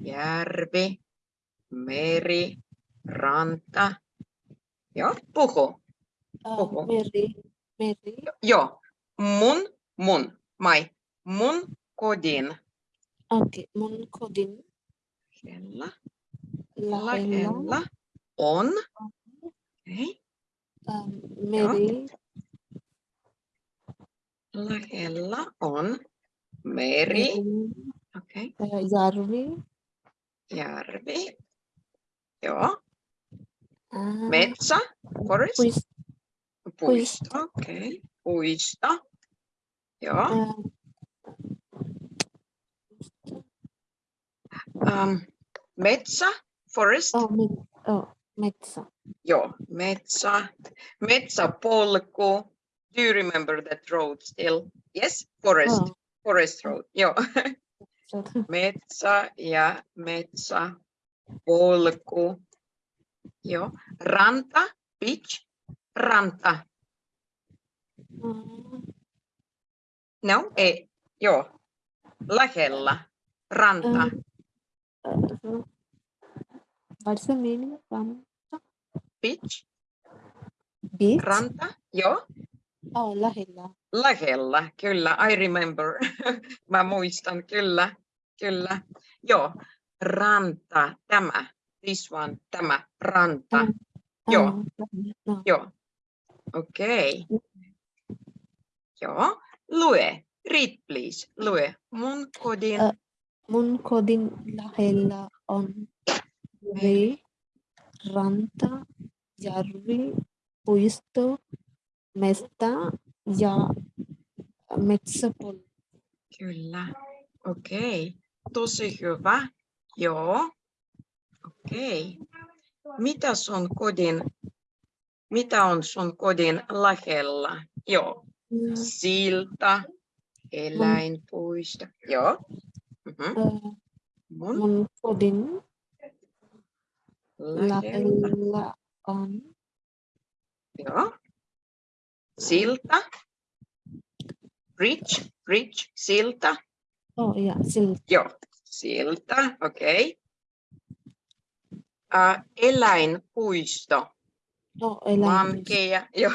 järvi, meri, ranta. Joo, puhu. Ah, Oho. Meri. Meri. Joo, mun, mun, mai, mun kodin Okei. Mun kodin lähellä, lähellä on, okay. ähm, meri. Lähellä on meri, okay. äh, järvi. järvi, joo, äh, metsä, forest, puis- puisto, okay. puisto, joo, äh, um, metsä, forest, oh, met- oh, metsä. joo, metsä, metsäpolku, do you remember that road still? Yes, forest, Oh, forest road, joo, so- metsä ja metsä, polku, joo, ranta, beach, ranta, Mm, No, ei, joo. Lähellä. Ranta. äh, what's the meaning from Beach. beach? Ranta. Joo. Oh, lähellä. Lähellä. Kyllä, I remember. Mä muistan, kyllä. Kyllä. Joo. Ranta. Tämä. This one. Tämä. Ranta. Mm. Joo. No. Joo. Okei. Joo. Lue. Read please. Lue. Mun kodin. Äh, Mun kodin lähellä on meri, ranta, järvi, puisto, mesta ja metsäpolku. Kyllä. Okei. Tosi hyvä. Joo. Okei. Mitä sun kodin, mitä on sun kodin lähellä? Joo. Mm, Silta, eläinpuisto. Joo. Mhm. äh, Mun Mun kodin lähellä. lähellä on Joo. Silta. Bridge, bridge, silta. oh, ja, silta. Joo. Silta, okei. Uh, eläinpuisto. Oh, eläinpuisto. Joo.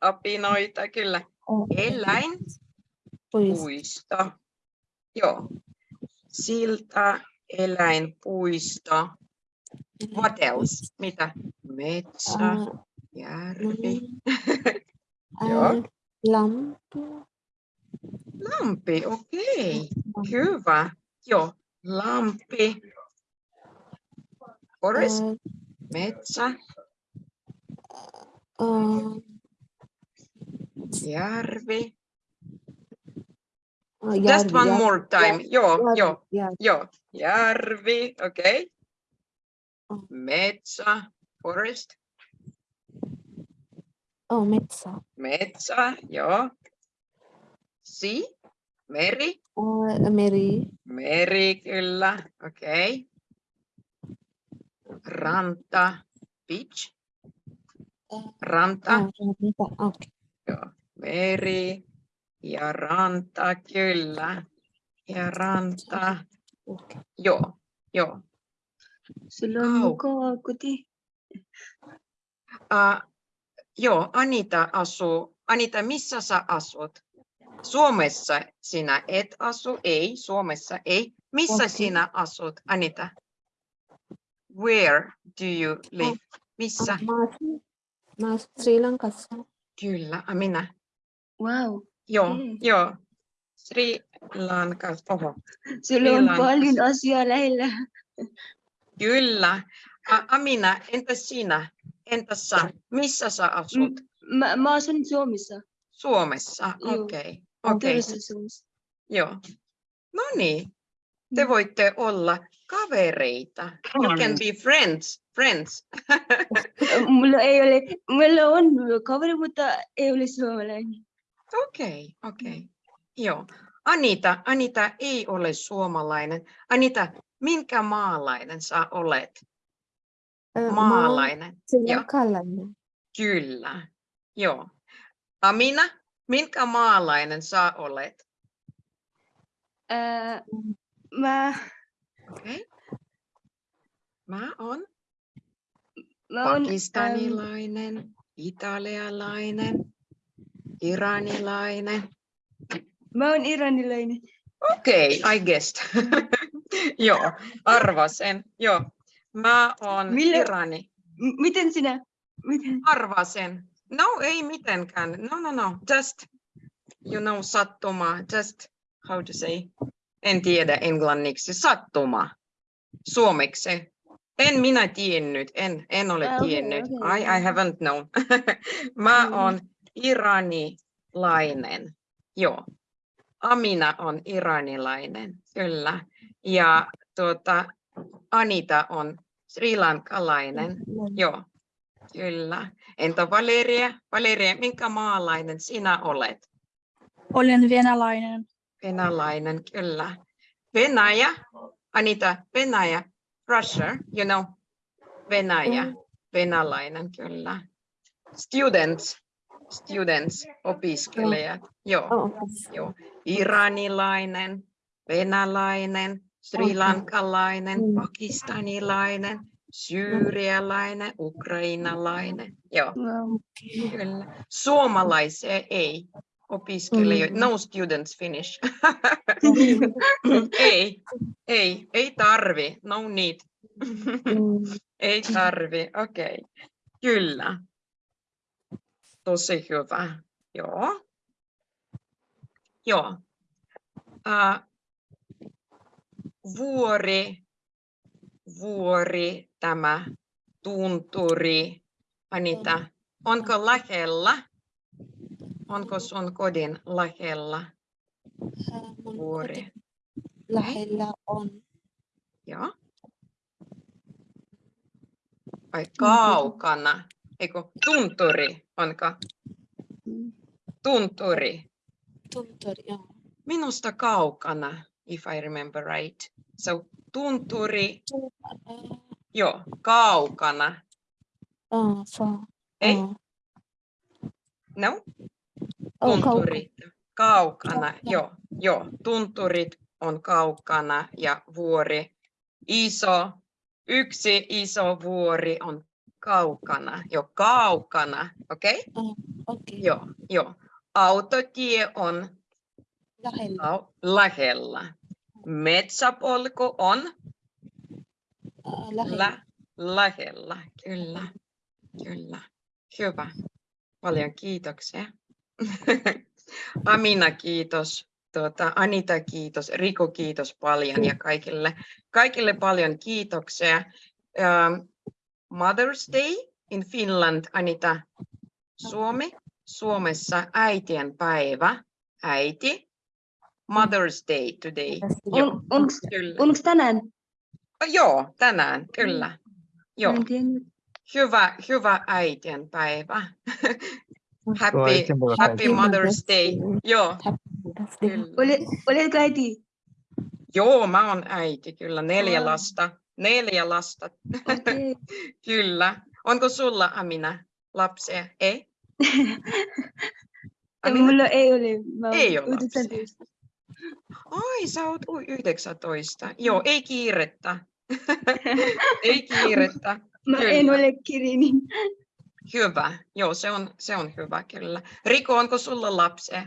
Apinoita, kyllä. Oh, Eläin, puisto. puisto. Joo. Silta, eläinpuisto. What else? Mitä? Metsä, Äh, järvi, mm, Joo. äh, Lampi. lampi, okei. Hyvä. Joo. Lampi, forest, Äh, metsä, äh, järvi. äh, Just one järvi, more time. Joo, järvi, joo, järvi. joo. Järvi. Oh. Metsä, forest, Oh, metsä. metsä, joo. Sea, meri, Äh, oh, meri. meri kyllä, okei. Ranta, beach, ranta. Okay. joo. Meri ja ranta, kyllä. Ja ranta, Okay. joo, joo. Sulla on Kau- mukava koti. Uh, joo, Anita asuu. Anita, missä sä asut? Suomessa sinä et asu, ei, Suomessa ei. Missä Okei. sinä asut, Anita? Where do you live? Missä? Mä Sri Lankassa. Kyllä, a minä. Wow. Joo, Mm. joo. Sri Lanka, oho, Sulla on Millainen paljon asiaa lähellä. kyllä. A- Amina, entäs sinä? Entäs sä? Missä sä asut? Mä, mä asun Suomessa. Suomessa, okei. Okei, Turvassa Suomessa. joo. No niin, te voitte olla kavereita. You can be friends, friends. Mulla ei ole, mulla on kaveri, mutta ei ole suomalainen. Okei, okei. Joo. Anita, Anita ei ole suomalainen. Anita, minkä maalainen sä olet? Maalainen. Joo. Lankalainen. Kyllä. Joo. Amina, minkä maalainen sä olet? Mä, Okei. Mä oon mä pakistanilainen, italialainen, iranilainen. mä oon iranilainen. Okei, I guessed. Joo, arvasen. Joo. Mä oon Millä- Irani. M- miten sinä? Miten? Arvasen. No, ei mitenkään. No, no, no. Just, you know, sattuma. Just, how to say? En tiedä englanniksi. Sattuma. Suomeksi. En minä tiennyt. En, en ole okei, tiennyt. okei, I, I haven't known. Mä Mm. oon iranilainen. Joo. Amina on iranilainen, kyllä. Ja tuota, Anita on srilankalainen. Joo, kyllä. Entä Valeria? Valeria, minkä maalainen sinä olet? Olen venäläinen. Venäläinen, kyllä. Venäjä, Anita, Venäjä, Russia, you know, Venäjä, venäläinen, kyllä. Students, students, opiskelijat, joo, joo. Iranilainen, venäläinen, srilankalainen, Mm. pakistanilainen, syyrialainen, ukrainalainen, joo. Kyllä. Suomalaisia ei opiskelijoita. No students finish. ei, ei, ei tarvi. No need. ei tarvi. Okei. Okay. Kyllä. Tosi hyvä. Joo. Joo. Uh, vuori, vuori, tämä tunturi. Anita, onko lähellä? Onko sun kodin lähellä vuori? koti lähellä on Joo. Vai kaukana? Eikö tunturi? Onko tunturi? tunturi. Joo. Minusta kaukana, if I remember right. So tunturi, Äh, joo, kaukana. äh, fa- Ei, äh, no, oh. Tunturit. Kaukana, joo, joo. Tunturit on kaukana ja vuori iso. Yksi iso vuori on kaukana, jo kaukana, okei? Okay? Okei, Joo, joo. Autotie on lähellä. lähellä. Metsäpolku on Äh, lähellä. lä- lähellä, kyllä, kyllä. Hyvä. Paljon kiitoksia. Amina, kiitos. Tuota, Anita, kiitos. Riku, kiitos paljon ja kaikille, kaikille paljon kiitoksia. Um, Mother's Day in Finland, Anita. Suomi, Suomessa äitien päivä, äiti. Mother's Day today. Joo, On, onks, kyllä. onks tänään? Joo, tänään, kyllä. Joo, en tiennyt. hyvä, hyvä äitien päivä. Happy, happy. Mother's Day. Joo, kyllä. Ole, oletko äiti? Joo, mä oon äiti, kyllä. Neljä lasta. Neljä lasta, Okei. kyllä. Onko sulla, Amina, lapsia? Ei? Amina? Mulla ei ole. Mä Ei ole lapsia. 19. Ai, sä oot ui- 19. Joo, ei kiirettä. ei kiirettä. Mä Kyllä. en ole Kirini. Hyvä. Joo, se on, se on hyvä kyllä. Riko, onko sulla lapsia?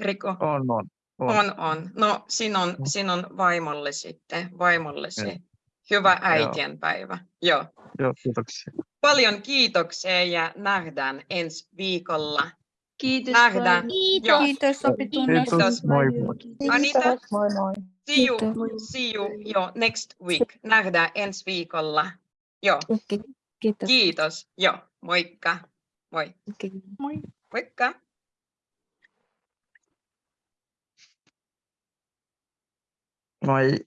Riko? On, on. on. On, on. No, sinun on, sinun vaimolle sitten, vaimollesi. Joo. Hyvä äitienpäivä. Joo. Joo, kiitoksia. Paljon kiitoksia ja nähdään ensi viikolla. Kiitos Nähdään. Joo. Kiitos oppitunnosta. Kiitos. Moi moi. Anita, Moi moi. see you, Kiitos. see you jo next week. Nähdään ensi viikolla. Joo, Okei, Kiitos. kiitos. Joo, moikka. Moi. Okei. Moikka. Moi.